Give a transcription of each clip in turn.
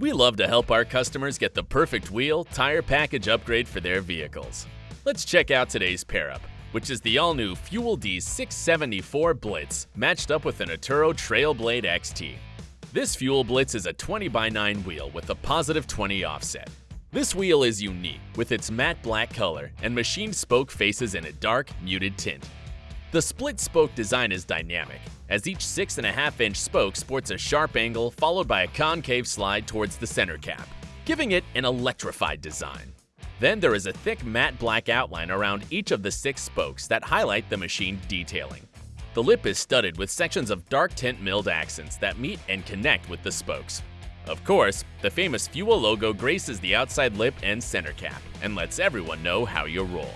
We love to help our customers get the perfect wheel, tire package upgrade for their vehicles. Let's check out today's pair up, which is the all-new Fuel D 674 Blitz matched up with an Atturo Trailblade XT. This Fuel Blitz is a 20 by 9 wheel with a positive 20 offset. This wheel is unique with its matte black color and machined spoke faces in a dark, muted tint. The split spoke design is dynamic, as each 6.5 inch spoke sports a sharp angle followed by a concave slide towards the center cap, giving it an electrified design. Then there is a thick matte black outline around each of the six spokes that highlight the machined detailing. The lip is studded with sections of dark tint milled accents that meet and connect with the spokes. Of course, the famous Fuel logo graces the outside lip and center cap and lets everyone know how you roll.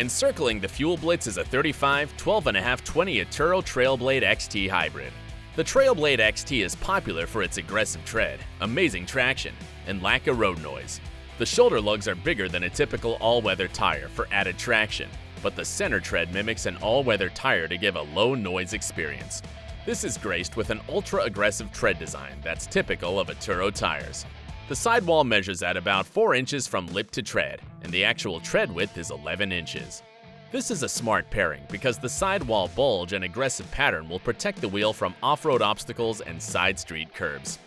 Encircling the Fuel Blitz is a 35, 12.5, 20 Atturo Trailblade XT hybrid. The Trailblade XT is popular for its aggressive tread, amazing traction, and lack of road noise. The shoulder lugs are bigger than a typical all-weather tire for added traction, but the center tread mimics an all-weather tire to give a low noise experience. This is graced with an ultra-aggressive tread design that's typical of Atturo tires. The sidewall measures at about 4 inches from lip to tread, and the actual tread width is 11 inches. This is a smart pairing because the sidewall bulge and aggressive pattern will protect the wheel from off-road obstacles and side street curbs.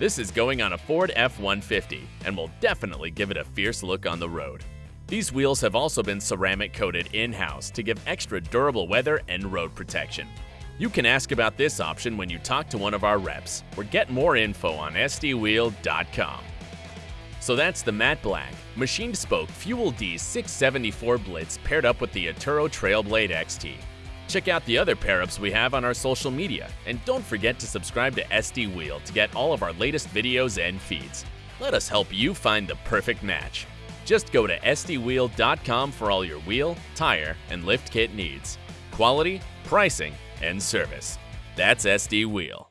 This is going on a Ford F-150 and will definitely give it a fierce look on the road. These wheels have also been ceramic coated in-house to give extra durable weather and road protection. You can ask about this option when you talk to one of our reps or get more info on sdwheel.com. So that's the matte black, machined spoke Fuel D 674 Blitz paired up with the Atturo Trailblade XT. Check out the other pair-ups we have on our social media, and don't forget to subscribe to SD Wheel to get all of our latest videos and feeds. Let us help you find the perfect match. Just go to sdwheel.com for all your wheel, tire, and lift kit needs. Quality, pricing, and service. That's SD Wheel.